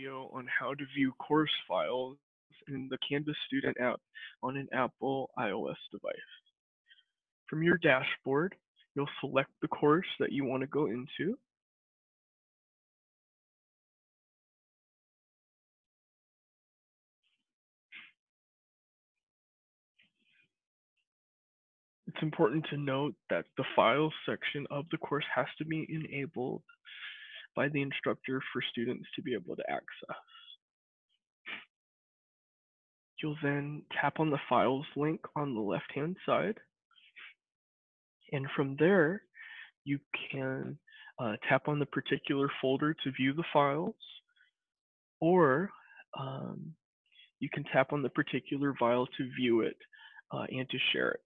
video on how to view course files in the Canvas Student app on an Apple iOS device. From your dashboard, you'll select the course that you want to go into. It's important to note that the files section of the course has to be enabled by the instructor for students to be able to access. You'll then tap on the files link on the left hand side. And from there, you can uh, tap on the particular folder to view the files, or um, you can tap on the particular file to view it uh, and to share it.